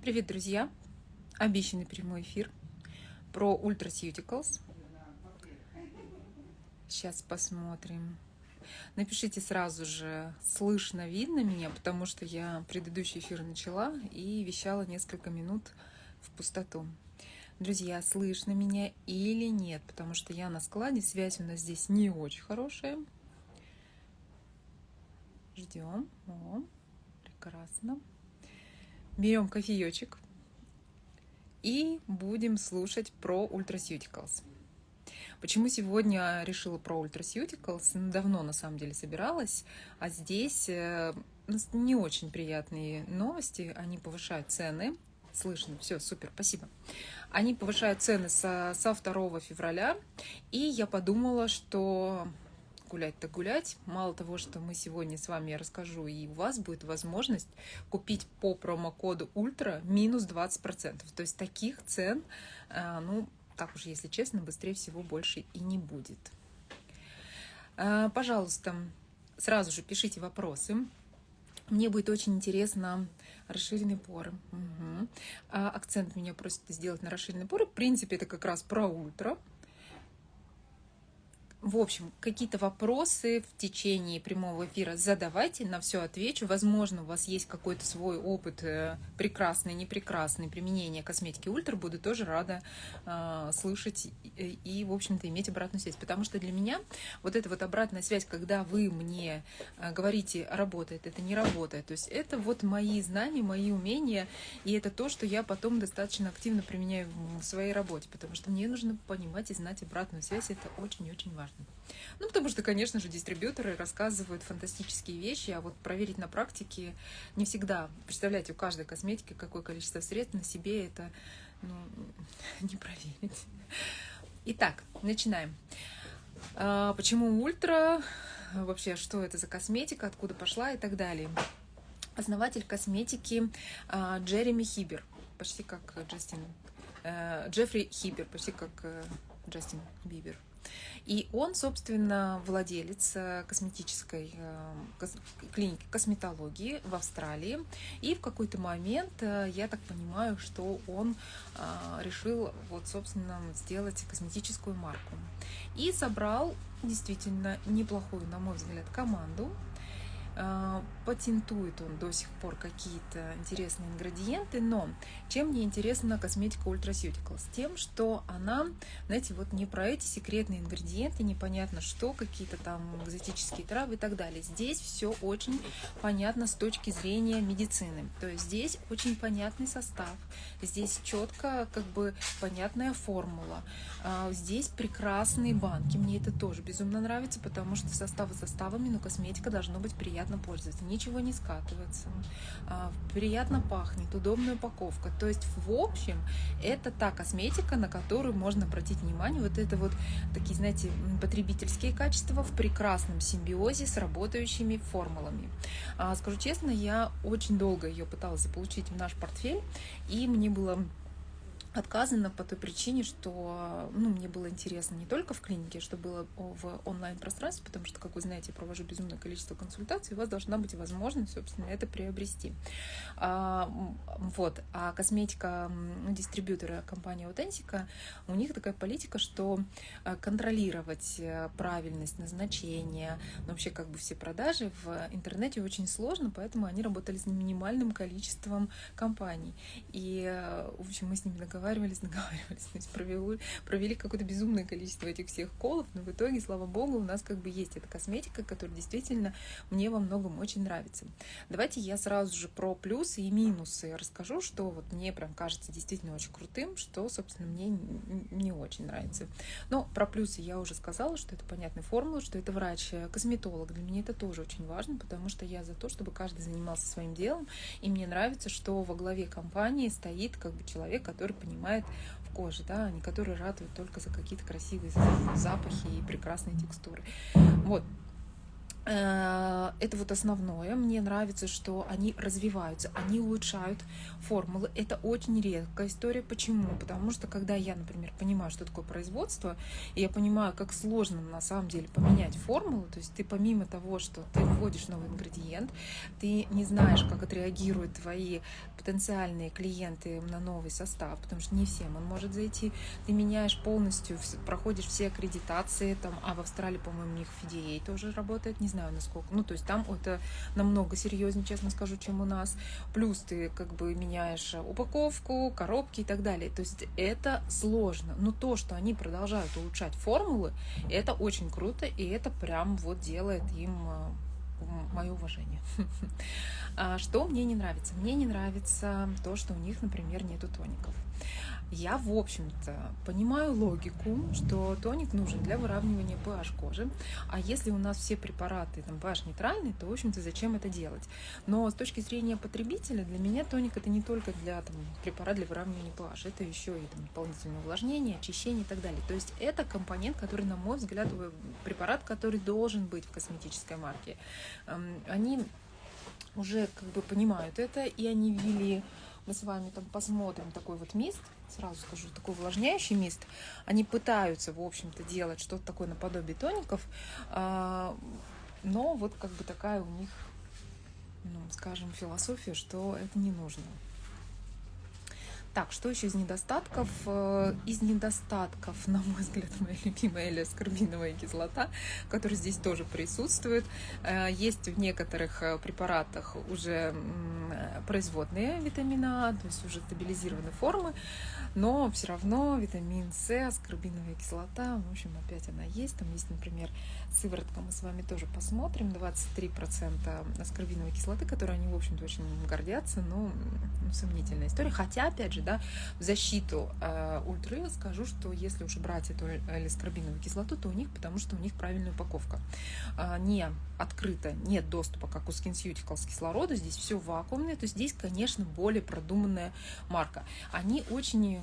Привет, друзья! Обещанный прямой эфир про Ultraceuticals. Сейчас посмотрим. Напишите сразу же, слышно, видно меня, потому что я предыдущий эфир начала и вещала несколько минут в пустоту. Друзья, слышно меня или нет, потому что я на складе, связь у нас здесь не очень хорошая. Ждем. О, прекрасно. Берем кофеечек и будем слушать про Ultraceuticals. Почему сегодня решила про Ultraceuticals? Ну, давно, на самом деле, собиралась, а здесь э, не очень приятные новости. Они повышают цены. Слышно, все, супер, спасибо. Они повышают цены со, со 2 февраля, и я подумала, что гулять-то гулять. Мало того, что мы сегодня с вами расскажу, и у вас будет возможность купить по промокоду ультра минус 20%. То есть таких цен, э, ну, так уж, если честно, быстрее всего больше и не будет. Э, пожалуйста, сразу же пишите вопросы. Мне будет очень интересно расширенные поры. Угу. Акцент меня просят сделать на расширенные поры. В принципе, это как раз про ультра. В общем, какие-то вопросы в течение прямого эфира задавайте, на все отвечу. Возможно, у вас есть какой-то свой опыт, э, прекрасный, непрекрасный, применения косметики Ультра. Буду тоже рада э, слышать и, и, в общем-то, иметь обратную связь. Потому что для меня вот эта вот обратная связь, когда вы мне э, говорите, работает, это не работает. То есть это вот мои знания, мои умения, и это то, что я потом достаточно активно применяю в своей работе. Потому что мне нужно понимать и знать обратную связь. Это очень-очень важно важно. Ну, потому что, конечно же, дистрибьюторы рассказывают фантастические вещи, а вот проверить на практике не всегда. Представляете, у каждой косметики какое количество средств на себе это ну, не проверить. Итак, начинаем. А, почему ультра? Вообще, что это за косметика, откуда пошла и так далее. Основатель косметики а, Джереми Хибер, почти как Джастин. Э, Джеффри Хибер, почти как э, Джастин Бибер. И он, собственно, владелец э, косметической э, клиники косметологии в Австралии. И в какой-то момент, э, я так понимаю, что он решил, вот, собственно, сделать косметическую марку. И собрал действительно неплохую, на мой взгляд, команду патентует он до сих пор какие-то интересные ингредиенты, но чем мне интересна косметика Ultraceuticals? Тем, что она, знаете, вот не про эти секретные ингредиенты, непонятно что, какие-то там экзотические травы и так далее. Здесь все очень понятно с точки зрения медицины. То есть здесь очень понятный состав, здесь четко как бы понятная формула, а, здесь прекрасные банки. Мне это тоже безумно нравится, потому что составы составами, но косметика должно быть приятной приятно пользоваться, ничего не скатывается, а, приятно пахнет, удобная упаковка. То есть, в общем, это та косметика, на которую можно обратить внимание. Вот это вот такие, знаете, потребительские качества в прекрасном симбиозе с работающими формулами. А, скажу честно, я очень долго ее пыталась заполучить в наш портфель, и мне было отказано по той причине, что ну, мне было интересно не только в клинике, что было в онлайн-пространстве, потому что, как вы знаете, я провожу безумное количество консультаций, у вас должна быть возможность, собственно, это приобрести. А, вот. А косметика дистрибьютора компании Authentica, у них такая политика, что а, контролировать э, правильность назначения, ну, вообще как бы все продажи в интернете очень сложно, поэтому они работали с минимальным количеством компаний. И, э, в общем, мы с ними договаривались договаривались, договаривались, то есть провели, провели какое-то безумное количество этих всех колов, но в итоге, слава богу, у нас как бы есть эта косметика, которая действительно мне во многом очень нравится. Давайте я сразу же про плюсы и минусы расскажу, что вот мне прям кажется действительно очень крутым, что, собственно, мне не очень нравится. Но про плюсы я уже сказала, что это понятная формула, что это врач-косметолог. Для меня это тоже очень важно, потому что я за то, чтобы каждый занимался своим делом, и мне нравится, что во главе компании стоит как бы человек, который в коже, да, а не который радует только за какие-то красивые запахи и прекрасные текстуры. Вот. Э, это вот основное. Мне нравится, что они развиваются, они улучшают формулы. Это очень редкая история. Почему? Потому что когда я, например, понимаю, что такое производство, и я понимаю, как сложно на самом деле поменять формулу, то есть ты помимо того, что ты вводишь новый ингредиент, ты не знаешь, как отреагируют твои потенциальные клиенты на новый состав, потому что не всем он может зайти. Ты меняешь полностью, проходишь все аккредитации, там, а в Австралии, по-моему, у них FDA тоже работает, не знаю, знаю, насколько. Ну, то есть там это намного серьезнее, честно скажу, чем у нас. Плюс ты как бы меняешь упаковку, коробки и так далее. То есть это сложно. Но то, что они продолжают улучшать формулы, это очень круто, и это прям вот делает им э, мое уважение. А что мне не нравится? Мне не нравится то, что у них, например, нету тоников. Я, в общем-то, понимаю логику, что тоник нужен для выравнивания pH кожи, а если у нас все препараты там pH нейтральные, то, в общем-то, зачем это делать? Но с точки зрения потребителя, для меня тоник это не только для там, препарат для выравнивания pH, это еще и там, дополнительное увлажнение, очищение и так далее. То есть это компонент, который, на мой взгляд, препарат, который должен быть в косметической марке. Они уже как бы понимают это, и они ввели мы с вами там посмотрим такой вот мист, сразу скажу, такой увлажняющий мист. Они пытаются, в общем-то, делать что-то такое наподобие тоников, а, но вот как бы такая у них, ну, скажем, философия, что это не нужно. Так, что еще из недостатков? Э, из недостатков, на мой взгляд, моя любимая элеоскорбиновая кислота, которая здесь тоже присутствует. Э, есть в некоторых э, препаратах уже производные витамина А, то есть уже стабилизированные формы, но все равно витамин С, аскорбиновая кислота, в общем, опять она есть. Там есть, например, сыворотка, мы с вами тоже посмотрим, 23% аскорбиновой кислоты, которой они, в общем-то, очень гордятся, но ну, сомнительная история. Хотя, опять же, да, в защиту э, ультры скажу, что если уж брать эту элескорбиновую кислоту, то у них, потому что у них правильная упаковка. Э, не открыто, нет доступа, как у SkinCeuticals кислорода, здесь все вакуумное, то здесь, конечно, более продуманная марка. Они очень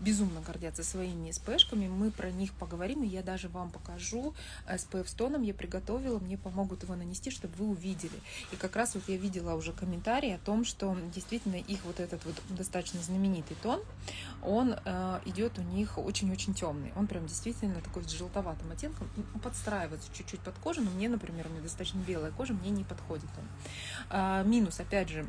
безумно гордятся своими СПшками, мы про них поговорим, и я даже вам покажу SPF с тоном, я приготовила, мне помогут его нанести, чтобы вы увидели. И как раз вот я видела уже комментарии о том, что действительно их вот этот вот достаточно знаменитый тон, он э, идет у них очень-очень темный. Он прям действительно такой с желтоватым оттенком, подстраивается чуть-чуть под кожу, но мне, например, меня достаточно белая кожа, мне не подходит он. А, минус, опять же,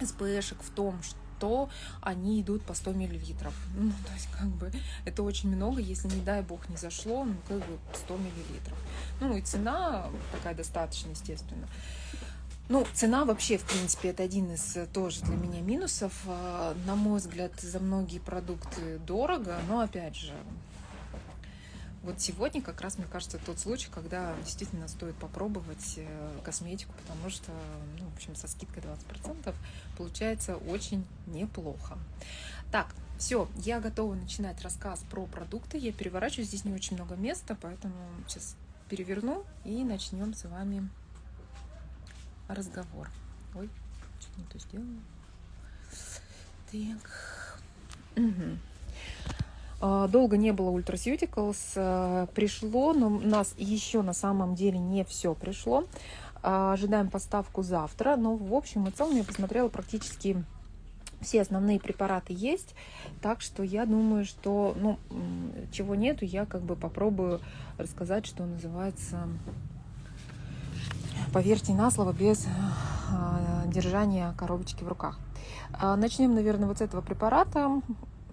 СПшек в том, что то они идут по 100 миллилитров. Ну, то есть, как бы, это очень много, если, не дай бог, не зашло, ну, как бы 100 миллилитров. Ну, и цена такая достаточно, естественно. Ну, цена вообще, в принципе, это один из э, тоже для меня минусов. А, на мой взгляд, за многие продукты дорого, но, опять же, вот сегодня как раз, мне кажется, тот случай, когда действительно стоит попробовать э, косметику, потому что, ну, в общем, со скидкой 20% получается очень неплохо. Так, все, я готова начинать рассказ про продукты. Я переворачиваю, здесь не очень много места, поэтому сейчас переверну и начнем с вами разговор. Ой, что не то сделала. Так. Угу. Долго не было Ultraceuticals, э, пришло, но у нас еще на самом деле не все пришло. А, ожидаем поставку завтра, но в общем и целом я посмотрела практически все основные препараты есть, так что я думаю, что, ну, чего нету, я как бы попробую рассказать, что называется поверьте на слово, без э, держания коробочки в руках. А, начнем, наверное, вот с этого препарата.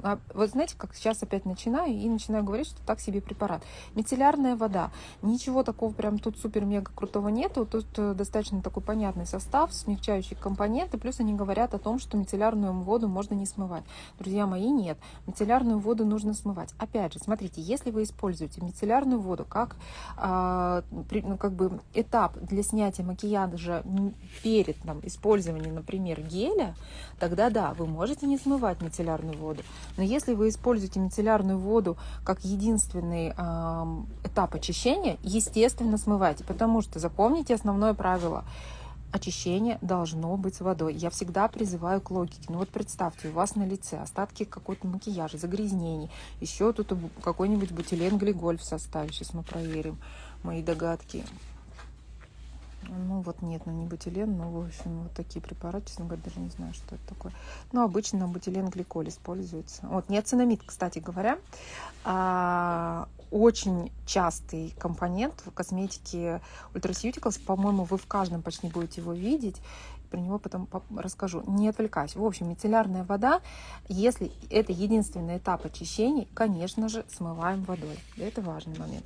А, вот знаете, как сейчас опять начинаю и начинаю говорить, что так себе препарат. Мицеллярная вода. Ничего такого прям тут супер-мега крутого нету. Тут э, достаточно такой понятный состав, смягчающие компоненты. Плюс они говорят о том, что мицеллярную воду можно не смывать. Друзья мои, нет. Мицеллярную воду нужно смывать. Опять же, смотрите, если вы используете мицеллярную воду как, э, ну, как бы этап для снятия макияжа перед там, использованием, например, геля, тогда да, вы можете не смывать мицеллярную воду. Но если вы используете мицеллярную воду как единственный э, этап очищения, естественно, смывайте, потому что запомните основное правило очищение должно быть с водой. Я всегда призываю к логике. Ну вот представьте, у вас на лице остатки какой-то макияжа, загрязнений, еще тут какой-нибудь бутилен глиголь в составе. Сейчас мы проверим мои догадки. Ну вот нет, ну не бутилен, но в общем вот такие препараты, честно говоря, даже не знаю, что это такое. Но обычно бутилен гликоль используется. Вот неоцинамид, кстати говоря, а, очень частый компонент в косметике Ultraceuticals. По-моему, вы в каждом почти будете его видеть про него потом расскажу. Не отвлекайся. В общем, мицеллярная вода, если это единственный этап очищения, конечно же, смываем водой. Это важный момент.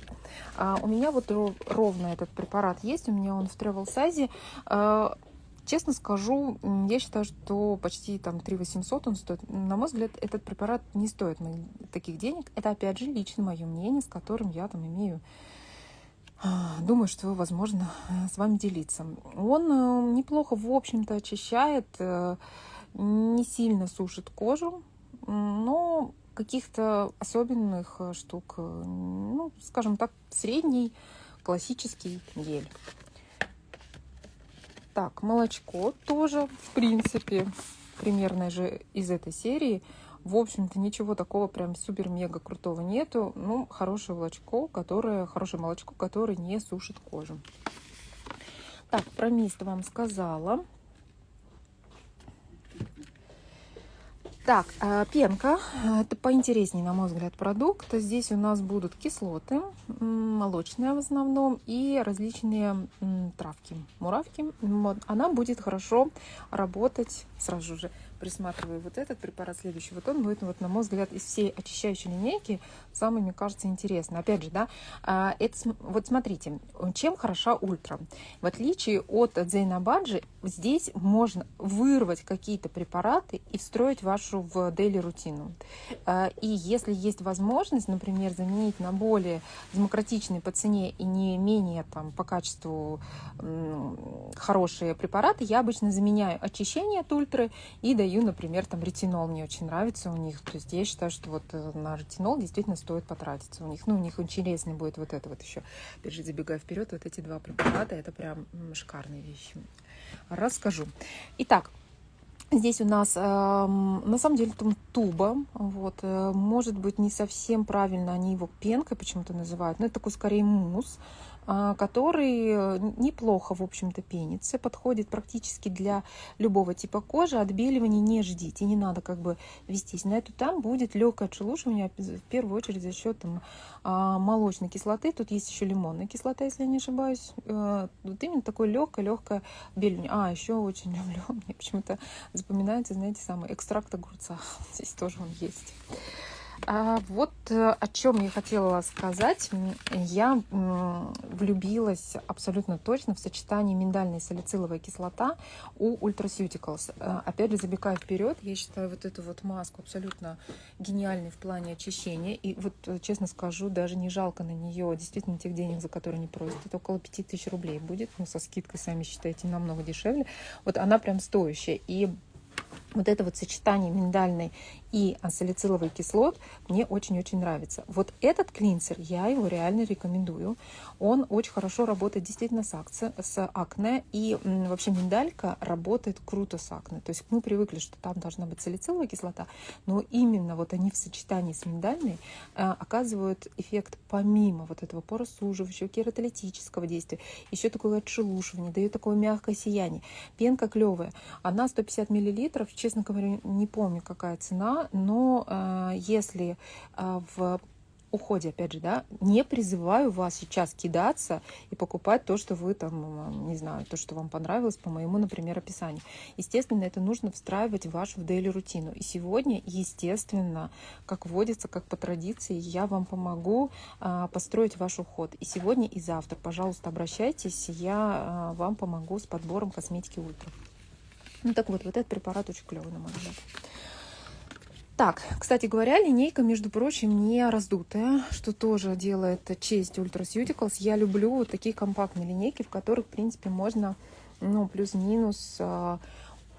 А у меня вот ровно этот препарат есть, у меня он в travel size. А, честно скажу, я считаю, что почти там 3 800 он стоит. На мой взгляд, этот препарат не стоит таких денег. Это, опять же, лично мое мнение, с которым я там имею думаю, что возможно э, с вами делиться. Он э, неплохо, в общем-то, очищает, э, не сильно сушит кожу, но каких-то особенных штук, ну, скажем так, средний классический гель. Так, молочко тоже, в принципе, примерно же из этой серии – в общем-то, ничего такого прям супер-мега крутого нету. Ну, хорошее молочко, которое, хорошее молочко, которое не сушит кожу. Так, про мист вам сказала. Так, э, пенка. Это поинтереснее, на мой взгляд, продукт. Здесь у нас будут кислоты, молочные в основном, и различные травки, муравки. Она будет хорошо работать сразу же присматриваю вот этот препарат следующий. Вот он будет, вот, на мой взгляд, из всей очищающей линейки самый, мне кажется, интересный. Опять же, да, а, это, вот смотрите, чем хороша ультра. В отличие от Зейнабаджи, здесь можно вырвать какие-то препараты и встроить вашу в дейли рутину. А, и если есть возможность, например, заменить на более демократичные по цене и не менее там по качеству хорошие препараты, я обычно заменяю очищение от ультры и даю даю, например, там ретинол мне очень нравится у них. То есть я считаю, что вот э, на ретинол действительно стоит потратиться у них. Ну, у них интересный будет вот это вот еще. Опять же, забегая вперед, вот эти два препарата, это прям шикарные вещи. Расскажу. Итак, Здесь у нас э, на самом деле там туба, вот, э, может быть не совсем правильно они его пенкой почему-то называют, но это такой скорее мусс, который э, неплохо, в общем-то, пенится, подходит практически для любого типа кожи. Отбеливания не ждите, не надо как бы вестись на эту. Там будет легкое отшелушивание, в первую очередь за счет там, а, молочной кислоты. Тут есть еще лимонная кислота, если я не ошибаюсь. Э, вот именно такое легкое, легкое отбеливание. А, еще очень люблю, мне почему-то запоминается, знаете, самый экстракт огурца. Здесь тоже он есть. А вот э, о чем я хотела сказать. Я влюбилась абсолютно точно в сочетание миндальная и салициловая кислота у Ultraceuticals. Э, опять же, забегая вперед, я считаю вот эту вот маску абсолютно гениальной в плане очищения. И вот, э, честно скажу, даже не жалко на нее действительно тех денег, за которые они просят. Это около 5000 рублей будет. Ну, со скидкой, сами считаете, намного дешевле. Вот она прям стоящая. И вот это вот сочетание миндальной и салициловый кислот мне очень-очень нравится. Вот этот клинсер, я его реально рекомендую. Он очень хорошо работает действительно с, акце, с акне, и вообще миндалька работает круто с акне. То есть мы привыкли, что там должна быть салициловая кислота, но именно вот они в сочетании с миндальной э, оказывают эффект помимо вот этого поросуживающего, кератолитического действия, еще такое отшелушивание, дает такое мягкое сияние. Пенка клевая, она 150 миллилитров, честно говоря, не помню, какая цена, но э, если э, в уходе, опять же, да, не призываю вас сейчас кидаться и покупать то, что вы там, не знаю, то, что вам понравилось по моему, например, описанию. Естественно, это нужно встраивать в вашу дейли рутину. И сегодня, естественно, как водится, как по традиции, я вам помогу а, построить ваш уход. И сегодня, и завтра, пожалуйста, обращайтесь, я а, вам помогу с подбором косметики ультра. Ну так вот, вот этот препарат очень клевый, на мой взгляд. Так, кстати говоря, линейка, между прочим, не раздутая, что тоже делает честь Ultraceuticals. Я люблю вот такие компактные линейки, в которых, в принципе, можно, ну, плюс-минус а,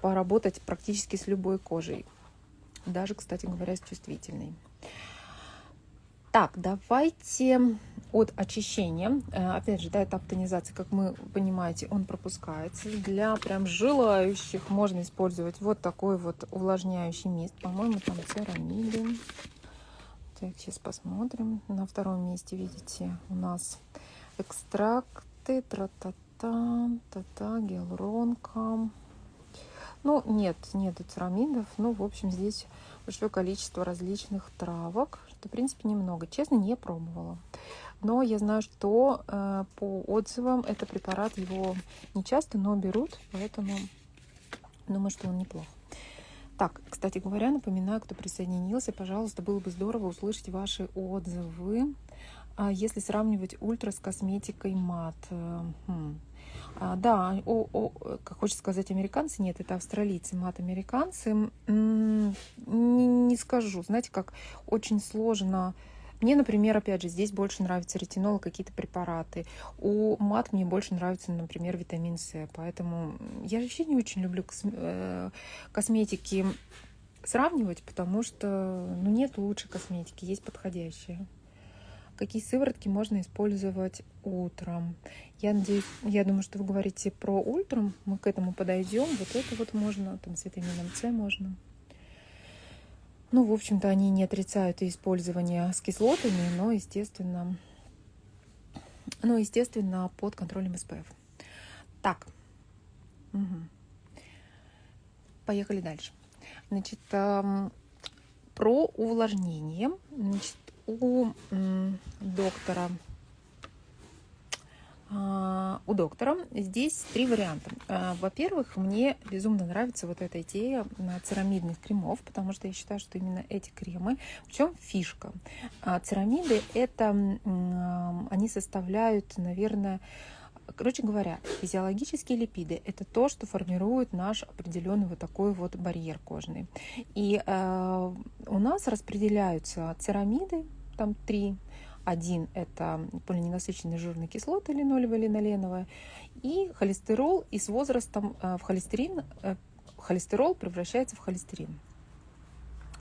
поработать практически с любой кожей. Даже, кстати говоря, с чувствительной. Так, давайте от очищения. Э, опять же, да, этап тонизации, как мы понимаете, он пропускается. Для прям желающих можно использовать вот такой вот увлажняющий мист. По-моему, там церамиды. Так, сейчас посмотрим. На втором месте, видите, у нас экстракты, тра-та-та та-та, гиалуронка. Ну, нет, нету церамидов. Ну, в общем, здесь большое количество различных травок, что, в принципе, немного. Честно, не пробовала. Но я знаю, что э, по отзывам это препарат, его не часто, но берут, поэтому думаю, что он неплох. Так, кстати говоря, напоминаю, кто присоединился, пожалуйста, было бы здорово услышать ваши отзывы. А если сравнивать ультра с косметикой мат. Э, хм. А, да, о, о, как хочется сказать американцы, нет, это австралийцы, мат-американцы. Не, не скажу, знаете, как очень сложно мне, например, опять же, здесь больше нравится ретинол, какие-то препараты. У мат мне больше нравится, например, витамин С. Поэтому я вообще не очень люблю э, косметики сравнивать, потому что ну, нет лучшей косметики, есть подходящие. Какие сыворотки можно использовать утром? Я надеюсь, я думаю, что вы говорите про ультрам, мы к этому подойдем. Вот это вот можно, там с витамином С можно. Ну, в общем-то, они не отрицают использование с кислотами, но, естественно, но, естественно, под контролем СПФ. Так, угу. поехали дальше. Значит, про увлажнение. Значит, у доктора а, у доктора. Здесь три варианта. А, во-первых, мне безумно нравится вот эта идея церамидных кремов, потому что я считаю, что именно эти кремы, в чем фишка? А, церамиды, это они составляют, наверное, Короче говоря, физиологические липиды – это то, что формирует наш определенный вот такой вот барьер кожный. И у нас распределяются церамиды, там три, один – это полиненасыщенные жирные кислоты, линолевая, линоленовая, и холестерол, и с возрастом э, в холестерин, э, холестерол превращается в холестерин.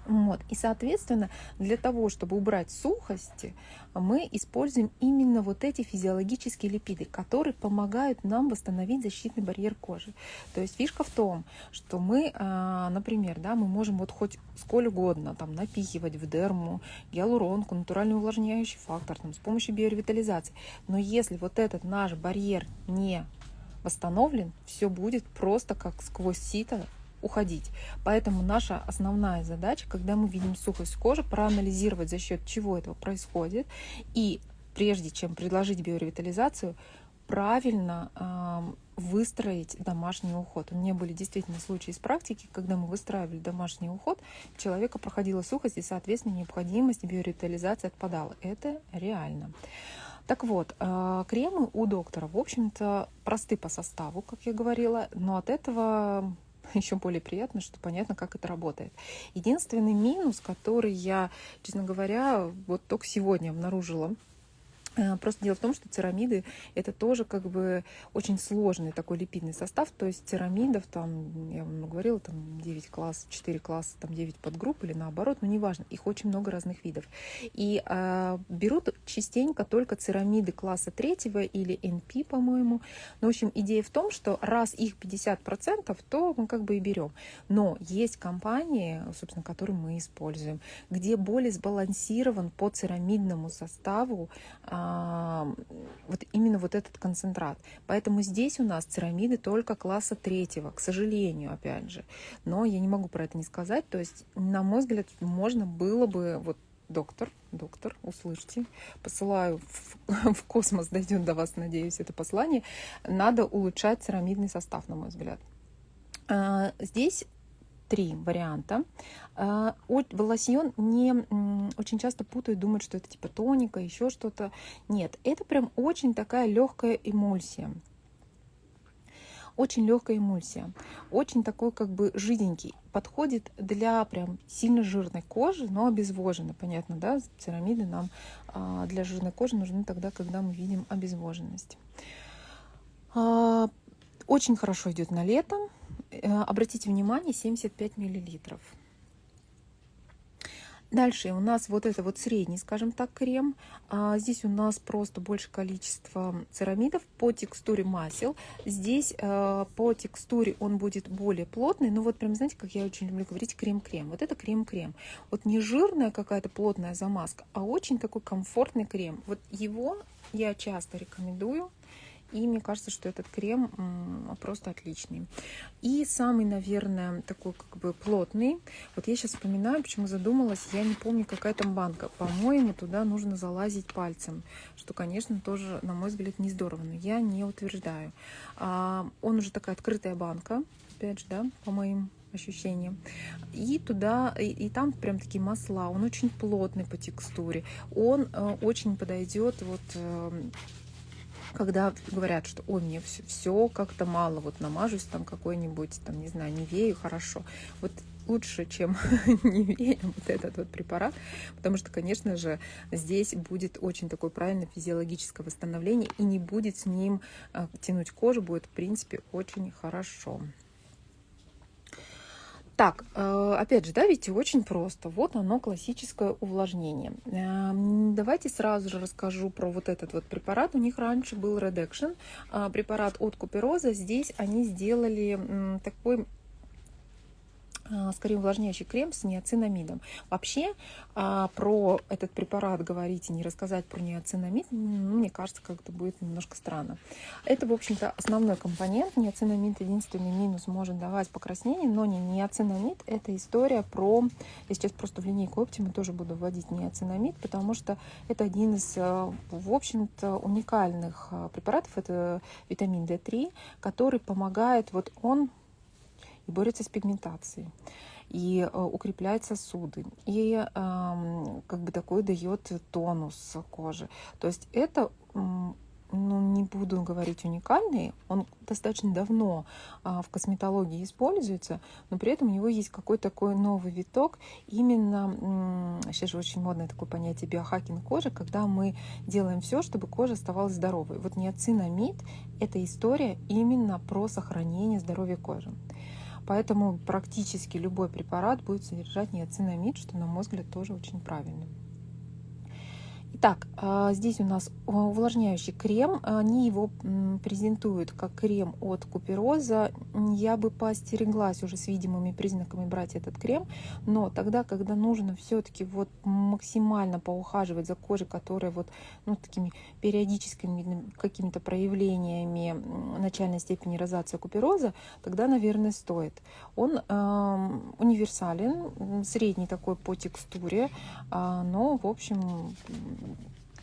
Вот. И, соответственно, для того, чтобы убрать сухости, мы используем именно вот эти физиологические липиды, которые помогают нам восстановить защитный барьер кожи. То есть фишка в том, что мы, а, например, да, мы можем вот хоть сколь угодно там, напихивать в дерму гиалуронку, натуральный увлажняющий фактор там, с помощью биоревитализации. Но если вот этот наш барьер не восстановлен, все будет просто как сквозь сито уходить. Поэтому наша основная задача, когда мы видим сухость кожи, проанализировать, за счет чего этого происходит, и прежде чем предложить биоревитализацию, правильно э, выстроить домашний уход. У меня были действительно случаи из практики, когда мы выстраивали домашний уход, человека проходила сухость, и, соответственно, необходимость биоревитализации отпадала. Это реально. Так вот, э, кремы у доктора, в общем-то, просты по составу, как я говорила, но от этого еще более приятно, что понятно, как это работает. Единственный минус, который я, честно говоря, вот только сегодня обнаружила, просто дело в том, что церамиды это тоже как бы очень сложный такой липидный состав. То есть церамидов там, я вам говорила, там 9 класс, 4 класса, там 9 подгрупп или наоборот, но неважно, их очень много разных видов. И э, берут частенько только церамиды класса третьего или NP, по-моему. Но, в общем, идея в том, что раз их 50%, то мы как бы и берем. Но есть компании, собственно, которые мы используем, где более сбалансирован по церамидному составу э, вот именно вот этот концентрат. Поэтому здесь у нас церамиды только класса третьего, к сожалению, опять же. Но я не могу про это не сказать. То есть, на мой взгляд, можно было бы вот доктор, доктор, услышьте, посылаю в, в космос, дойдет до вас, надеюсь, это послание, надо улучшать церамидный состав, на мой взгляд. А, здесь три варианта. А, лосьон не очень часто путают, думают, что это типа тоника, еще что-то. Нет, это прям очень такая легкая эмульсия. Очень легкая эмульсия, очень такой как бы жиденький. Подходит для прям сильно жирной кожи, но обезвоженной. Понятно, да? Церамиды нам а, для жирной кожи нужны тогда, когда мы видим обезвоженность. А, очень хорошо идет на лето. Э, обратите внимание, 75 миллилитров. Дальше у нас вот это вот средний, скажем так, крем. А здесь у нас просто больше количество церамидов по текстуре масел. Здесь э, по текстуре он будет более плотный. Но вот прям, знаете, как я очень люблю говорить, крем-крем. Вот это крем-крем. Вот не жирная какая-то плотная замазка, а очень такой комфортный крем. Вот его я часто рекомендую И мне кажется, что этот крем просто отличный. И самый, наверное, такой как бы плотный. Вот я сейчас вспоминаю, почему задумалась. Я не помню, какая там банка. По-моему, туда нужно залазить пальцем. Что, конечно, тоже, на мой взгляд, не здорово. Но я не утверждаю. А, он уже такая открытая банка. Опять же, да, по моим ощущениям. И туда, и, и там прям такие масла. Он очень плотный по текстуре. Он э, очень подойдет вот э, когда говорят, что ой, мне все, все как-то мало, вот намажусь там какой-нибудь, там, не знаю, невею, хорошо. Вот лучше, чем невея, вот этот вот препарат, потому что, конечно же, здесь будет очень такое правильное физиологическое восстановление и не будет с ним э, тянуть кожу, будет, в принципе, очень хорошо. Так, э, опять же, да, видите, очень просто. Вот оно, классическое увлажнение. Эм, давайте сразу же расскажу про вот этот вот препарат. У них раньше был Redaction, а, препарат от Купероза. Здесь они сделали такой скорее увлажняющий крем с неоцинамидом. Вообще а, про этот препарат говорить и не рассказать про неоцинамид, ну, мне кажется, как-то будет немножко странно. Это, в общем-то, основной компонент. Неоцинамид единственный минус может давать покраснение, но не неоцинамид. Это история про... Я сейчас просто в линейку Optima тоже буду вводить неоцинамид, потому что это один из, а, в общем-то, уникальных препаратов. Это витамин D3, который помогает, вот он борется с пигментацией, и э, укрепляет сосуды, и э, как бы такой дает тонус кожи. То есть это ну, не буду говорить уникальный, он достаточно давно а, в косметологии используется, но при этом у него есть какой-то такой новый виток, именно, сейчас же очень модное такое понятие биохакинг кожи, когда мы делаем все, чтобы кожа оставалась здоровой. Вот неоцинамид – это история именно про сохранение здоровья кожи. Поэтому практически любой препарат будет содержать неоцинамид, что, на мой взгляд, тоже очень правильно. Итак, а, здесь у нас увлажняющий крем. Они его презентуют как крем от купероза. Я бы поостереглась уже с видимыми признаками брать этот крем, но тогда, когда нужно все-таки вот максимально поухаживать за кожей, которая вот ну, такими периодическими какими-то проявлениями начальной степени розации купероза, тогда, наверное, стоит. Он э, универсален, средний такой по текстуре, э, но, в общем,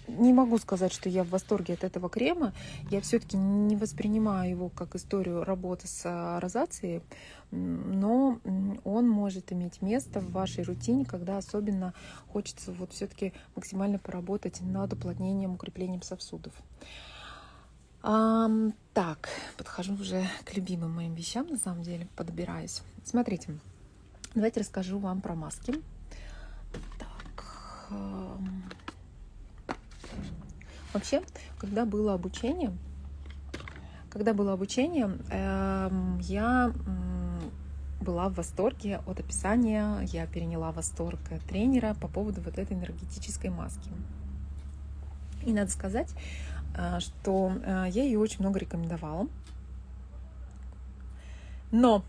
не могу сказать, что я в восторге от этого крема. Я все-таки не воспринимаю его как историю работы с а, розацией, но он может иметь место в вашей рутине, когда особенно хочется вот все-таки максимально поработать над уплотнением, укреплением сосудов. А, так, подхожу уже к любимым моим вещам, на самом деле, подбираюсь. Смотрите, давайте расскажу вам про маски. Так, Вообще, когда было обучение, когда было обучение, эм, я была в восторге от описания, я переняла восторг тренера по поводу вот этой энергетической маски. И надо сказать, э, что э, я ее очень много рекомендовала. Но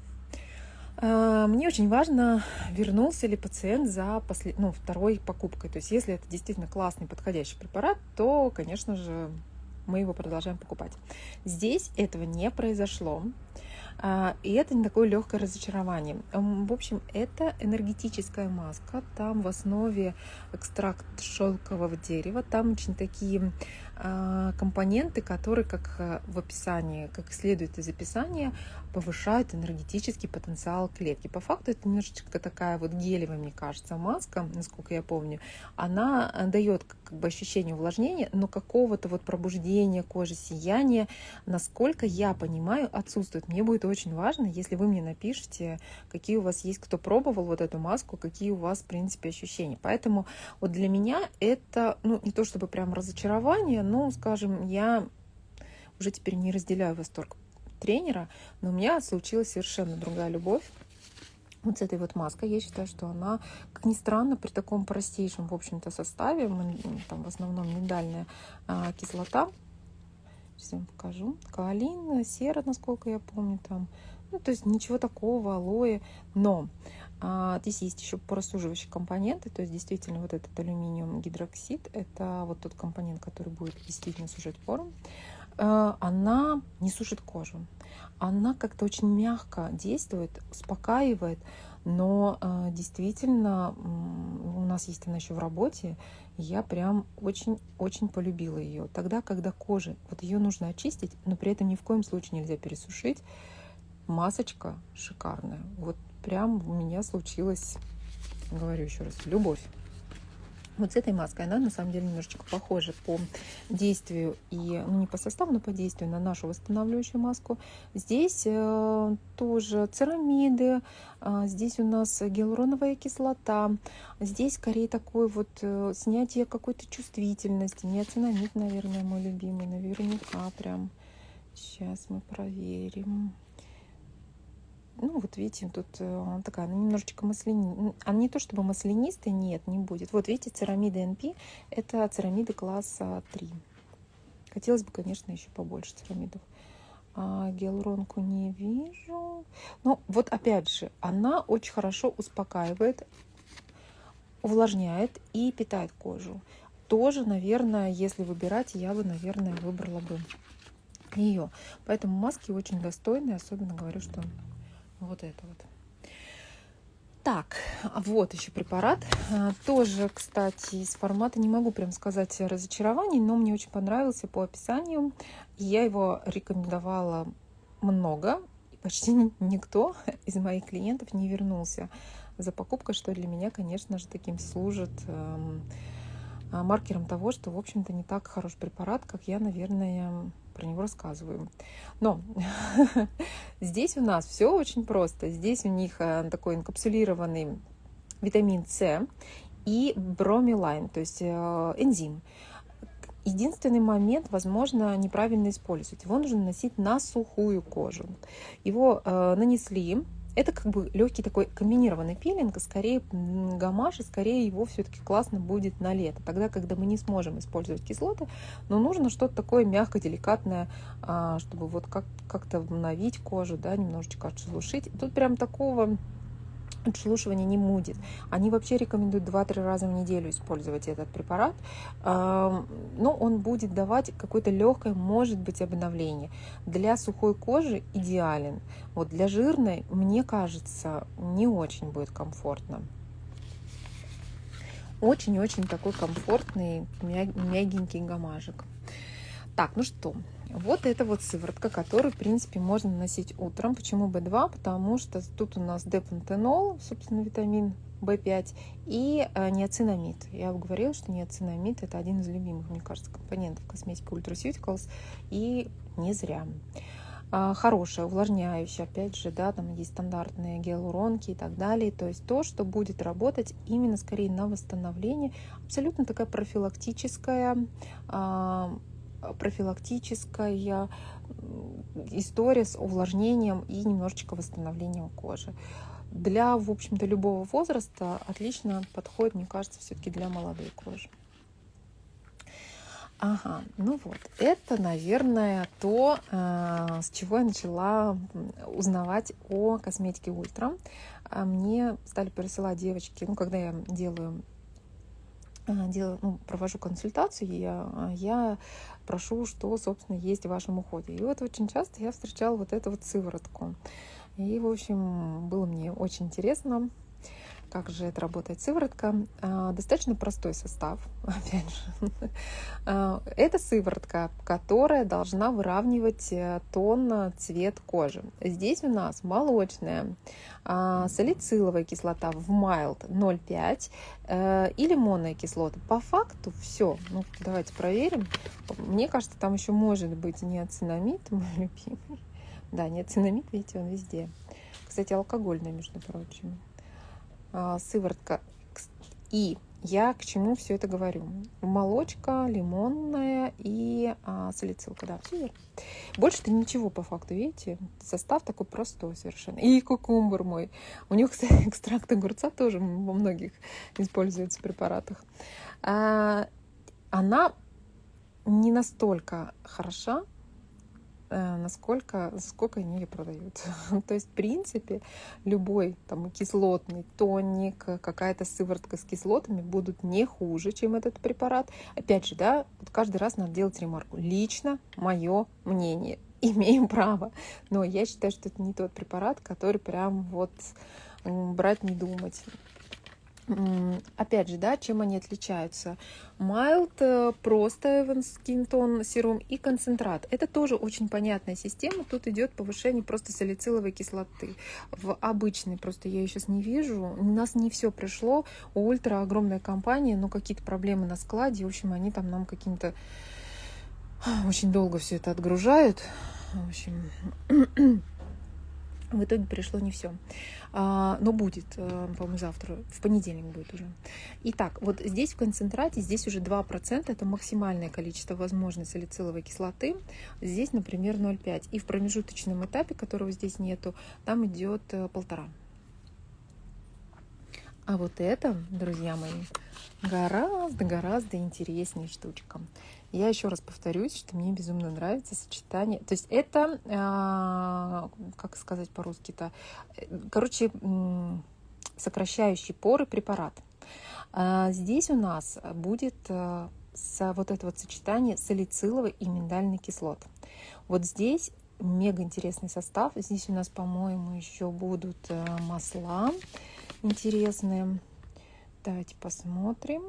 мне очень важно, вернулся ли пациент за послед... ну, второй покупкой. То есть если это действительно классный, подходящий препарат, то, конечно же, мы его продолжаем покупать. Здесь этого не произошло. А, и это не такое легкое разочарование. В общем, это энергетическая маска. Там в основе экстракт шелкового дерева. Там очень такие компоненты, которые, как э, в описании, как следует из описания, повышают энергетический потенциал клетки. По факту это немножечко такая вот гелевая, мне кажется, маска, насколько я помню. Она э, дает как бы ощущение увлажнения, но какого-то вот пробуждения кожи, сияния, насколько я понимаю, отсутствует. Мне будет очень важно, если вы мне напишите, какие у вас есть, кто пробовал вот эту маску, какие у вас, в принципе, ощущения. Поэтому вот для меня это, ну, не то чтобы прям разочарование, ну, скажем, я уже теперь не разделяю восторг тренера, но у меня случилась совершенно другая любовь. Вот с этой вот маской. Я считаю, что она, как ни странно, при таком простейшем, в общем-то, составе, там в основном миндальная а, кислота, сейчас я вам покажу, каолин, сера, насколько я помню, там, ну, то есть ничего такого, алоэ, но а, здесь есть еще просуживающие компоненты, то есть действительно вот этот алюминиум гидроксид, это вот тот компонент, который будет действительно сужать пору. э, она не сушит кожу. Она как-то очень мягко действует, успокаивает, но э, действительно у нас есть она еще в работе, я прям очень-очень полюбила ее. Тогда, когда кожа, вот ее нужно очистить, но при этом ни в коем случае нельзя пересушить, масочка шикарная. Вот прям у меня случилась, говорю еще раз, любовь. Вот с этой маской она на самом деле немножечко похожа по действию и, ну не по составу, но по действию на нашу восстанавливающую маску. Здесь э, тоже церамиды, э, здесь у нас гиалуроновая кислота, здесь скорее такое вот э, снятие какой-то чувствительности. Неоцинамид, наверное, мой любимый, наверняка прям. Сейчас мы проверим. Ну, вот видите, тут э, такая, она немножечко маслянистая. Она не то чтобы маслянистая, нет, не будет. Вот видите, церамиды NP – это церамиды класса 3. Хотелось бы, конечно, еще побольше церамидов. А гиалуронку не вижу. Но вот опять же, она очень хорошо успокаивает, увлажняет и питает кожу. Тоже, наверное, если выбирать, я бы, наверное, выбрала бы ее. Поэтому маски очень достойные, особенно говорю, что вот это вот. Так, вот еще препарат. А, тоже, кстати, из формата не могу прям сказать разочарований, но мне очень понравился по описанию. Я его рекомендовала много. И почти никто из моих клиентов не вернулся за покупкой, что для меня, конечно же, таким служит эм, а, маркером того, что, в общем-то, не так хорош препарат, как я, наверное, про него рассказываю. Но здесь у нас все очень просто. Здесь у них э, такой инкапсулированный витамин С и бромелайн, то есть э, энзим. Единственный момент, возможно, неправильно использовать. Его нужно наносить на сухую кожу. Его э, нанесли, это как бы легкий такой комбинированный пилинг, скорее гамаш, и скорее его все-таки классно будет на лето. Тогда, когда мы не сможем использовать кислоты, но нужно что-то такое мягко, деликатное, а, чтобы вот как- как-то обновить кожу, да, немножечко отшелушить. Тут прям такого отшелушивания не будет. Они вообще рекомендуют 2-3 раза в неделю использовать этот препарат, но он будет давать какое-то легкое, может быть, обновление. Для сухой кожи идеален. Вот для жирной, мне кажется, не очень будет комфортно. Очень-очень такой комфортный, мягенький гамажик. Так, ну что, вот это вот сыворотка, которую, в принципе, можно носить утром. Почему B2? Потому что тут у нас депантенол, собственно, витамин B5 и э, неоцинамид. Я говорила, что неоцинамид это один из любимых, мне кажется, компонентов косметики Ultraceuticals, и не зря. А, хорошая, увлажняющая, опять же, да, там есть стандартные гиалуронки и так далее. То есть то, что будет работать именно скорее на восстановление, абсолютно такая профилактическая а, профилактическая история с увлажнением и немножечко восстановлением кожи. Для, в общем-то, любого возраста отлично подходит, мне кажется, все-таки для молодой кожи. Ага, ну вот, это, наверное, то, э, с чего я начала узнавать о косметике Ультра. А мне стали присылать девочки, ну, когда я делаю а, делаю, ну, провожу консультацию, я, я прошу, что, собственно, есть в вашем уходе. И вот очень часто я встречала вот эту вот сыворотку. И, в общем, было мне очень интересно как же это работает сыворотка? А, достаточно простой состав, опять же. А, это сыворотка, которая должна выравнивать э, тон, цвет кожи. Здесь у нас молочная, а, салициловая кислота в mild 0,5 э, и лимонная кислота. По факту все. Ну, давайте проверим. Мне кажется, там еще может быть неоцинамид, мой любимый. Да, неоцинамид, видите, он везде. Кстати, алкогольный, между прочим. А, сыворотка. И я к чему все это говорю? Молочка, лимонная и а, салицилка. Да. Больше-то ничего по факту, видите? Состав такой простой совершенно. И кукумбер мой. У него, кстати, экстракт огурца тоже во многих используется в препаратах. А, она не настолько хороша, насколько, сколько они ее продают. То есть, в принципе, любой там кислотный тоник, какая-то сыворотка с кислотами будут не хуже, чем этот препарат. Опять же, да, вот каждый раз надо делать ремарку. Лично мое мнение. Имеем право. Но я считаю, что это не тот препарат, который прям вот брать, не думать. Опять же, да, чем они отличаются? Mild, э, просто Skin Tone серум и концентрат. Это тоже очень понятная система. Тут идет повышение просто салициловой кислоты. В обычной просто я ее сейчас не вижу. У нас не все пришло. У Ультра огромная компания, но какие-то проблемы на складе. В общем, они там нам каким-то очень долго все это отгружают. В общем, в итоге пришло не все. А, но будет, э, по-моему, завтра, в понедельник будет уже. Итак, вот здесь в концентрате, здесь уже 2%, это максимальное количество возможной салициловой кислоты. Здесь, например, 0,5. И в промежуточном этапе, которого здесь нету, там идет э, полтора. А вот это, друзья мои, гораздо-гораздо интереснее штучка. Я еще раз повторюсь, что мне безумно нравится сочетание. То есть это, а, как сказать по-русски-то, короче, сокращающий поры препарат. А, здесь у нас будет а, вот это вот сочетание салициловой и миндальной кислот. Вот здесь мега интересный состав. Здесь у нас, по-моему, еще будут масла интересные. Давайте посмотрим.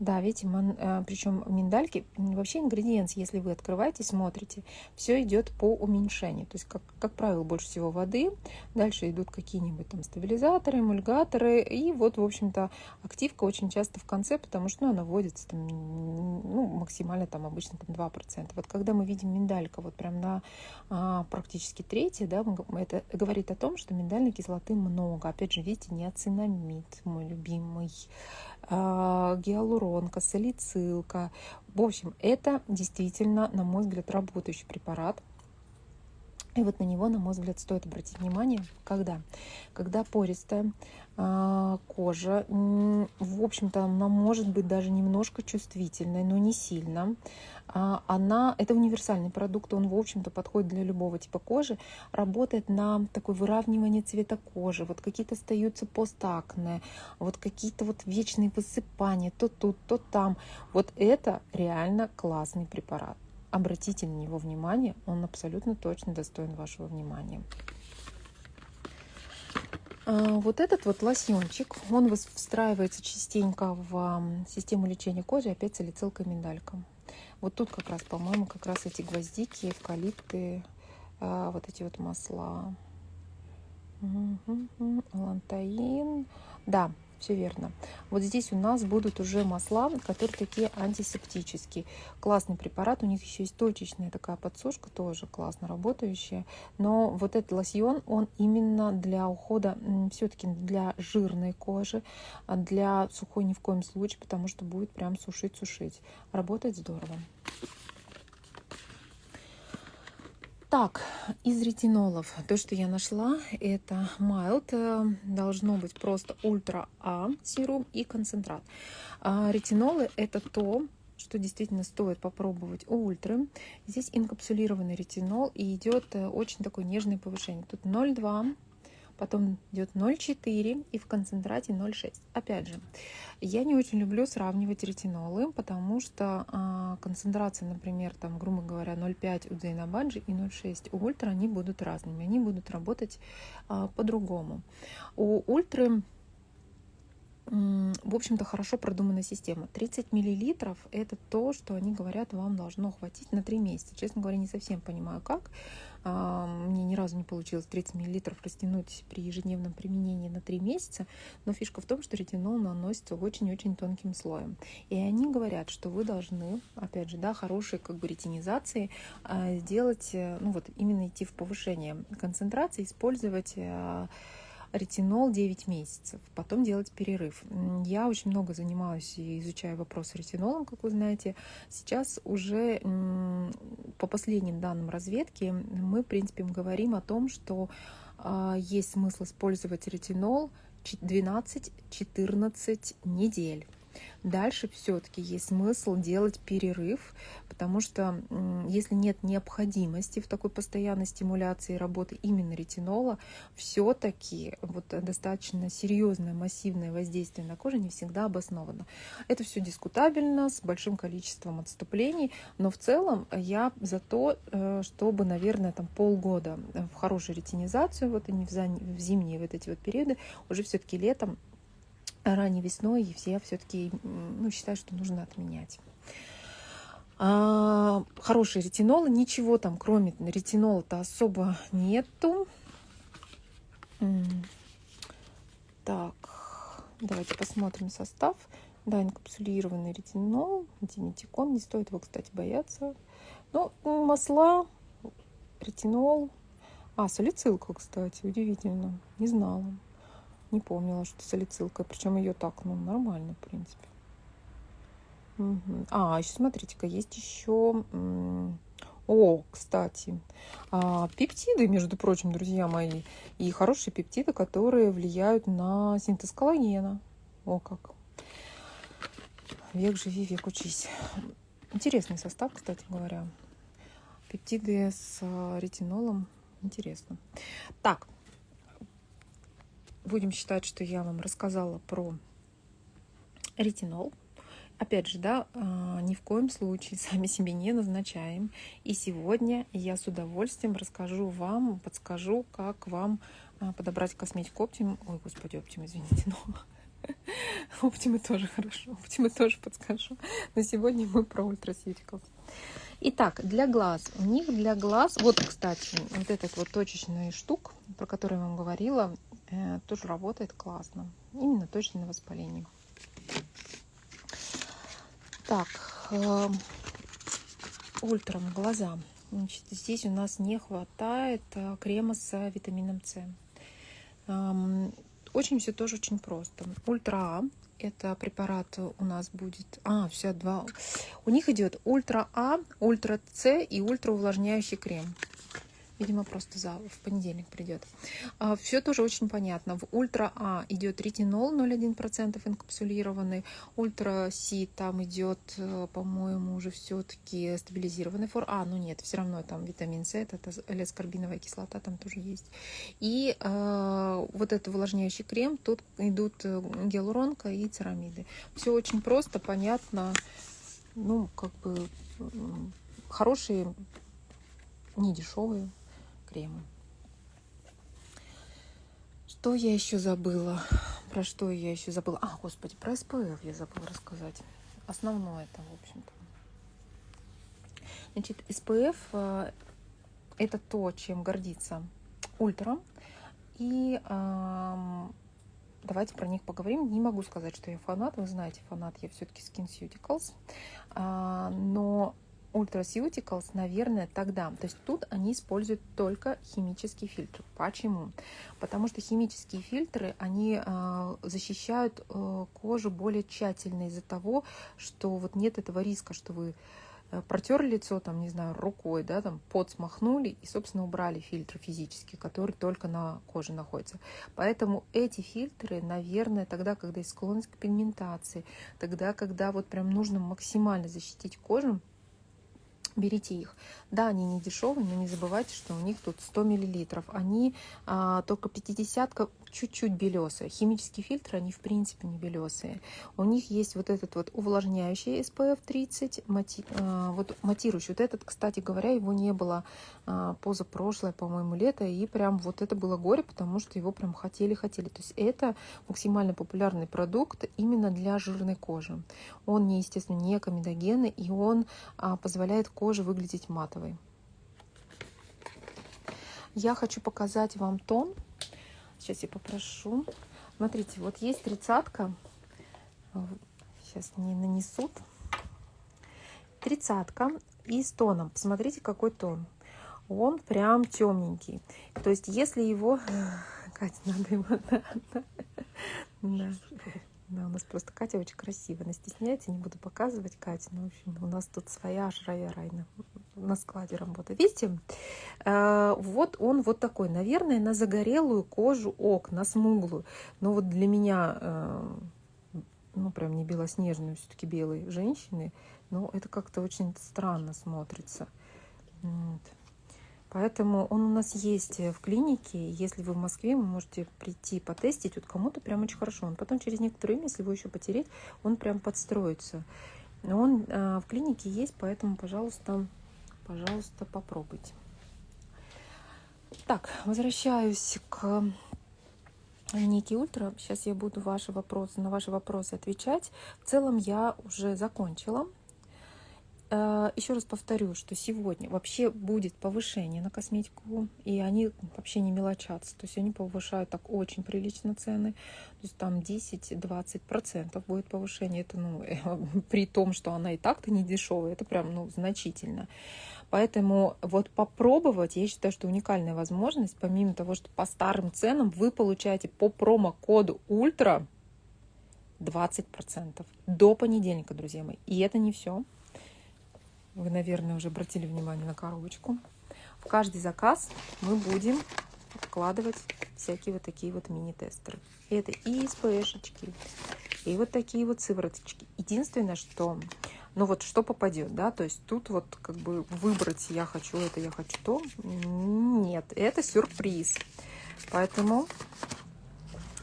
Да, видите, э, причем миндальки, вообще ингредиент, если вы открываете, смотрите, все идет по уменьшению. То есть, как, как правило, больше всего воды, дальше идут какие-нибудь там стабилизаторы, эмульгаторы, и вот, в общем-то, активка очень часто в конце, потому что ну, она вводится там, ну, максимально там обычно там 2%. Вот когда мы видим миндалька вот прям на а, практически третье, да, это говорит о том, что миндальной кислоты много. Опять же, видите, неоцинамид, мой любимый, гиалуронка, салицилка. В общем, это действительно, на мой взгляд, работающий препарат. И вот на него, на мой взгляд, стоит обратить внимание, когда? Когда пористая кожа, в общем-то, она может быть даже немножко чувствительной, но не сильно. А, она, это универсальный продукт, он, в общем-то, подходит для любого типа кожи, работает на такое выравнивание цвета кожи, вот какие-то остаются постакне, вот какие-то вот вечные высыпания, то тут, то там. Вот это реально классный препарат. Обратите на него внимание, он абсолютно точно достоин вашего внимания. А, вот этот вот лосьончик, он встраивается частенько в систему лечения кожи, опять салицилка миндалька. Вот тут как раз, по-моему, как раз эти гвоздики, эвкалипты, а, вот эти вот масла. Лантаин. Да, все верно. Вот здесь у нас будут уже масла, которые такие антисептические. Классный препарат, у них еще есть точечная такая подсушка, тоже классно работающая. Но вот этот лосьон, он именно для ухода, все-таки для жирной кожи, а для сухой ни в коем случае, потому что будет прям сушить-сушить. Работает здорово. Так, из ретинолов, то, что я нашла, это Mild, э, должно быть просто Ультра А serum и концентрат. А ретинолы это то, что действительно стоит попробовать у ультры. Здесь инкапсулированный ретинол и идет э, очень такое нежное повышение. Тут 0,2 потом идет 0,4 и в концентрате 0,6. Опять же, я не очень люблю сравнивать ретинолы, потому что а, концентрация, например, там, грубо говоря, 0,5 у Зейна Обаджи и 0,6 у Ультра, они будут разными, они будут работать а, по-другому. У Ультры в общем-то, хорошо продуманная система. 30 миллилитров – это то, что они говорят, вам должно хватить на 3 месяца. Честно говоря, не совсем понимаю, как. А, мне ни разу не получилось 30 миллилитров растянуть при ежедневном применении на 3 месяца, но фишка в том, что ретинол наносится очень-очень тонким слоем. И они говорят, что вы должны, опять же, да, хорошей как бы ретинизации а, сделать, э, ну вот именно идти в повышение концентрации, использовать э, ретинол 9 месяцев, потом делать перерыв. Я очень много занимаюсь и изучаю вопрос ретинолом, как вы знаете. Сейчас уже по последним данным разведки мы, в принципе, говорим о том, что а, есть смысл использовать ретинол 12-14 недель. Дальше все-таки есть смысл делать перерыв, потому что если нет необходимости в такой постоянной стимуляции работы именно ретинола, все-таки вот достаточно серьезное массивное воздействие на кожу не всегда обосновано. Это все дискутабельно, с большим количеством отступлений, но в целом я за то, э, чтобы, наверное, там полгода в хорошую ретинизацию, вот они в зимние вот эти вот периоды, уже все-таки летом ранней весной и все все-таки ну, считают, что нужно отменять. А, хороший ретинол, ничего там кроме ретинола-то особо нету. Так, давайте посмотрим состав. Да, инкапсулированный ретинол, диметикон, не стоит его, кстати, бояться. Ну, масла, ретинол. А, салицилка, кстати, удивительно, не знала. Не помнила, что салицилка. Причем ее так, ну, нормально, в принципе. А, еще смотрите-ка, есть еще... О, кстати, а, пептиды, между прочим, друзья мои, и хорошие пептиды, которые влияют на синтез коллагена. О, как. Век живи, век учись. Интересный состав, кстати говоря. Пептиды с а, ретинолом. Интересно. Так, будем считать, что я вам рассказала про ретинол. Опять же, да, а, ни в коем случае сами себе не назначаем. И сегодня я с удовольствием расскажу вам, подскажу, как вам а, подобрать косметику Optimum. Ой, господи, Optimum, извините, но Optimum тоже хорошо, Optimum тоже подскажу. Но сегодня мы про Ultraceuticals. Итак, для глаз. У них для глаз, вот, кстати, вот этот вот точечный штук, про который я вам говорила, тоже работает классно. Именно точно на воспаление. Так, э, ультрам глаза. Значит, здесь у нас не хватает э, крема с витамином С. Очень все тоже очень просто. Ультра А это препарат у нас будет... А, все, два. У них идет Ультра А, Ультра С и Ультра увлажняющий крем. Видимо, просто за, в понедельник придет. А, все тоже очень понятно. В ультра А идет ретинол 0,1% инкапсулированный. Ультра С там идет, э, по-моему, уже все-таки стабилизированный фор. А, ну нет, все равно там витамин С, это L-аскорбиновая кислота там тоже есть. И э, вот этот увлажняющий крем, тут идут э, гиалуронка и церамиды. Все очень просто, понятно. Ну, как бы хорошие, не дешевые кремы. Что я еще забыла? Про что я еще забыла? А, господи, про SPF я забыла рассказать. Основное это, в общем-то. Значит, SPF э, это то, чем гордится Ультра. И э, давайте про них поговорим. Не могу сказать, что я фанат. Вы знаете, фанат я все-таки SkinCeuticals. Э, но Ultraceuticals, наверное, тогда. То есть тут они используют только химический фильтр. Почему? Потому что химические фильтры, они э, защищают э, кожу более тщательно из-за того, что вот нет этого риска, что вы э, протерли лицо, там, не знаю, рукой, да, там, пот смахнули и, собственно, убрали фильтр физический, который только на коже находится. Поэтому эти фильтры, наверное, тогда, когда есть склонность к пигментации, тогда, когда вот прям нужно максимально защитить кожу, берите их. Да, они не дешевые, но не забывайте, что у них тут 100 миллилитров. Они а, только 50 чуть-чуть белесые. Химические фильтры, они в принципе не белесые. У них есть вот этот вот увлажняющий SPF 30, мати, а, вот матирующий. Вот этот, кстати говоря, его не было а, позапрошлое, по-моему, лето. И прям вот это было горе, потому что его прям хотели-хотели. То есть это максимально популярный продукт именно для жирной кожи. Он, не, естественно, не комедогенный, и он а, позволяет коже выглядеть матовой. Я хочу показать вам тон. Сейчас я попрошу. Смотрите, вот есть тридцатка. Сейчас не нанесут. Тридцатка и с тоном. Посмотрите, какой тон. Он прям темненький. То есть, если его... Катя, надо его... Да. Да, у нас просто Катя очень красивая. Она стесняется, не буду показывать Катю. Ну, в общем, у нас тут своя Жрая Райна на складе работает. Видите? Э, вот он вот такой. Наверное, на загорелую кожу ок, на смуглую. Но вот для меня, э, ну, прям не белоснежные, все-таки белые женщины, но это как-то очень странно смотрится. Вот. Поэтому он у нас есть в клинике. Если вы в Москве, вы можете прийти потестить. Вот кому-то прям очень хорошо. Он потом через некоторое время, если его еще потереть, он прям подстроится. Он а, в клинике есть, поэтому, пожалуйста, пожалуйста, попробуйте. Так, возвращаюсь к Ники Ультра. Сейчас я буду ваши вопросы, на ваши вопросы отвечать. В целом я уже закончила. Э, Еще раз повторю, что сегодня вообще будет повышение на косметику, и они вообще не мелочатся. То есть они повышают так очень прилично цены. То есть там 10-20% будет повышение. Это ну, при том, что она и так-то не дешевая, это прям ну, значительно. Поэтому вот попробовать, я считаю, что уникальная возможность, помимо того, что по старым ценам вы получаете по промокоду ультра 20% до понедельника, друзья мои. И это не все. Вы, наверное, уже обратили внимание на коробочку. В каждый заказ мы будем вкладывать всякие вот такие вот мини-тестеры. Это и СПшечки, и вот такие вот сывороточки. Единственное, что ну вот что попадет, да, то есть тут вот как бы выбрать я хочу это, я хочу то, нет, это сюрприз. Поэтому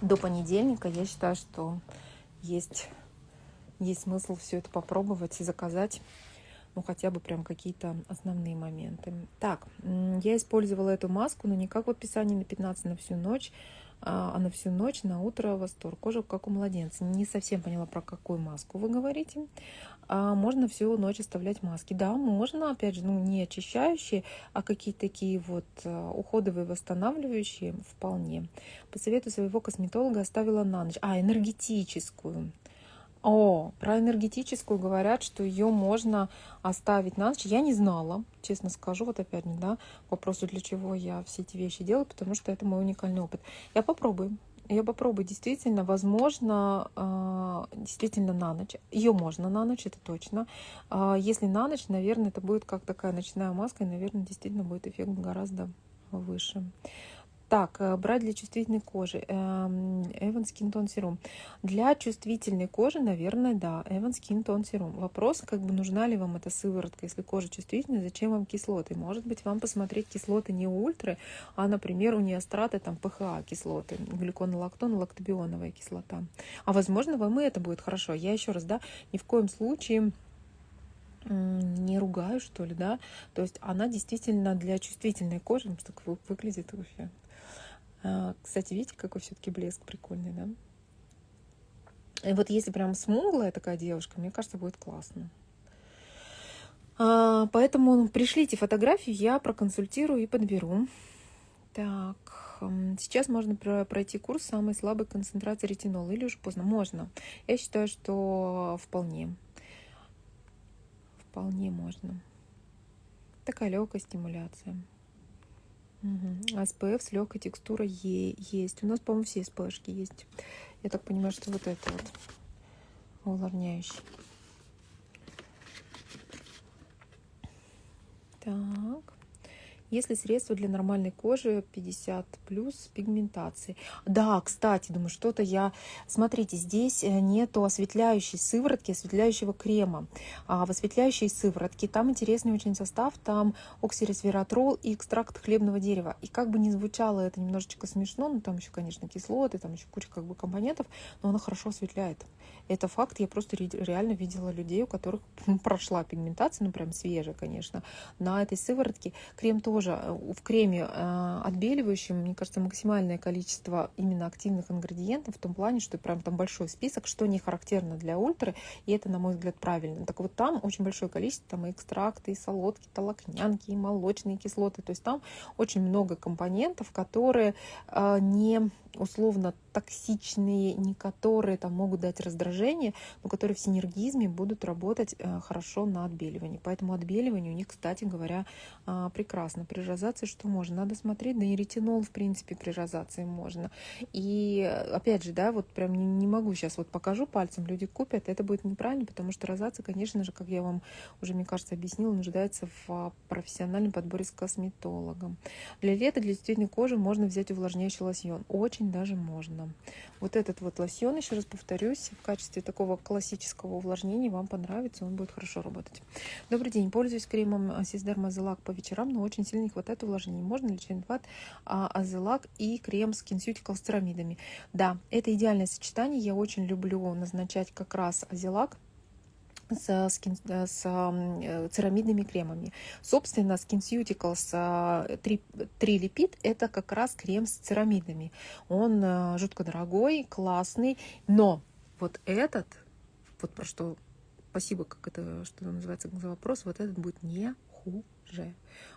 до понедельника я считаю, что есть, есть смысл все это попробовать и заказать ну, хотя бы прям какие-то основные моменты. Так, я использовала эту маску, но не как в описании на 15 на всю ночь, а, а на всю ночь, на утро восторг. Кожа как у младенца. Не совсем поняла, про какую маску вы говорите. А можно всю ночь оставлять маски. Да, можно, опять же, ну, не очищающие, а какие-то такие вот а, уходовые, восстанавливающие вполне. По совету своего косметолога оставила на ночь. А, энергетическую. О, про энергетическую говорят, что ее можно оставить на ночь. Я не знала, честно скажу, вот опять, да, вопросу, для чего я все эти вещи делаю, потому что это мой уникальный опыт. Я попробую. Я попробую действительно, возможно, а, действительно на ночь. Ее можно на ночь, это точно. А, если на ночь, наверное, это будет как такая ночная маска, и, наверное, действительно будет эффект гораздо выше. Так, э, брать для чувствительной кожи. Эван Skin Tone Serum. Для чувствительной кожи, наверное, да. Эван Skin Tone Serum. Вопрос, как бы нужна ли вам эта сыворотка, если кожа чувствительная, зачем вам кислоты? Может быть, вам посмотреть кислоты не ультры, а, например, у неостраты там ПХА кислоты, глюконолактон, лактобионовая кислота. А возможно, вам и это будет хорошо. Я еще раз, да, ни в коем случае не ругаю, что ли, да, то есть она действительно для чувствительной кожи, так выглядит вообще кстати, видите, какой все-таки блеск прикольный, да? И вот если прям смуглая такая девушка, мне кажется, будет классно. А, поэтому пришлите фотографию, я проконсультирую и подберу. Так, сейчас можно пройти курс самой слабой концентрации ретинола или уже поздно? Можно. Я считаю, что вполне. Вполне можно. Такая легкая стимуляция. Угу. СПФ с легкой текстурой есть. У нас, по-моему, все СПшки есть. Я так понимаю, что вот это вот увлажняющий. Так. Если средство для нормальной кожи 50 плюс пигментации. Да, кстати, думаю, что-то я... Смотрите, здесь э, нету осветляющей сыворотки, осветляющего крема. А в осветляющей сыворотке там интересный очень состав, там оксиресвератрол и экстракт хлебного дерева. И как бы ни звучало это немножечко смешно, но там еще, конечно, кислоты, там еще куча как бы компонентов, но она хорошо осветляет. Это факт, я просто реально видела людей, у которых прошла пигментация, ну прям свежая, конечно, на этой сыворотке. Крем тоже тоже э, в креме э, отбеливающем, мне кажется, максимальное количество именно активных ингредиентов в том плане, что прям там большой список, что не характерно для ультры, и это, на мой взгляд, правильно. Так вот там очень большое количество, там и экстракты, и солодки, толокнянки, и молочные кислоты, то есть там очень много компонентов, которые э, не условно токсичные, не которые там могут дать раздражение, но которые в синергизме будут работать э, хорошо на отбеливании. Поэтому отбеливание у них, кстати говоря, а, прекрасно. При розации что можно? Надо смотреть, да и ретинол, в принципе, при розации можно. И опять же, да, вот прям не, не могу сейчас вот покажу пальцем, люди купят, это будет неправильно, потому что розация, конечно же, как я вам уже, мне кажется, объяснила, нуждается в а, профессиональном подборе с косметологом. Для лета, для чувствительной кожи можно взять увлажняющий лосьон. Очень даже можно. Вот этот вот лосьон, еще раз повторюсь, в качестве такого классического увлажнения вам понравится, он будет хорошо работать. Добрый день, пользуюсь кремом Сиздерма Азелак по вечерам, но очень сильно не хватает увлажнения. Можно ли Ченват Азелак и крем SkinCutical с церамидами? Да, это идеальное сочетание, я очень люблю назначать как раз Азелак с, скин, с э, церамидными кремами. Собственно, SkinCeuticals 3, 3 липид это как раз крем с церамидами. Он э, жутко дорогой, классный, но вот этот, вот про что, спасибо, как это, что называется за вопрос, вот этот будет не хуже.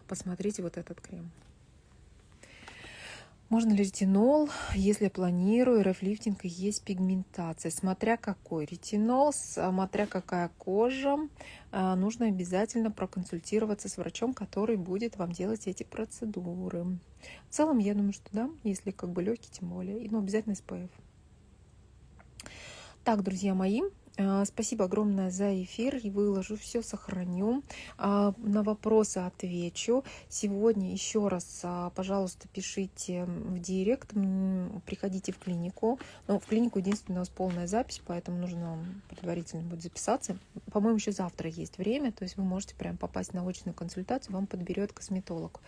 Посмотрите вот этот крем. Можно ли ретинол, если планирую РФ-лифтинг и есть пигментация? Смотря какой ретинол, смотря какая кожа, а, нужно обязательно проконсультироваться с врачом, который будет вам делать эти процедуры. В целом, я думаю, что да, если как бы легкий, тем более. И ну, обязательно SPF. Так, друзья мои, спасибо огромное за эфир. И выложу все, сохраню. А, на вопросы отвечу. Сегодня еще раз, а, пожалуйста, пишите в директ. Приходите в клинику. Но в клинику единственное у нас полная запись, поэтому нужно предварительно будет записаться. По-моему, еще завтра есть время. То есть вы можете прям попасть на очную консультацию. Вам подберет косметолог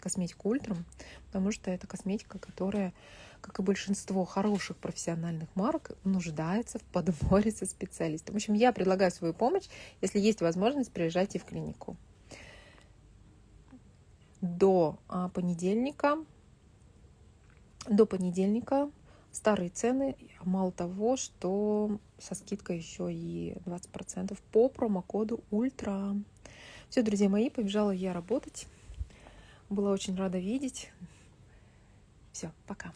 косметику ультрам, потому что это косметика, которая как и большинство хороших профессиональных марок, нуждается в подборе со специалистом. В общем, я предлагаю свою помощь. Если есть возможность, приезжайте в клинику. До а, понедельника, до понедельника старые цены, мало того, что со скидкой еще и 20% по промокоду Ультра. Все, друзья мои, побежала я работать. Была очень рада видеть. Все, пока.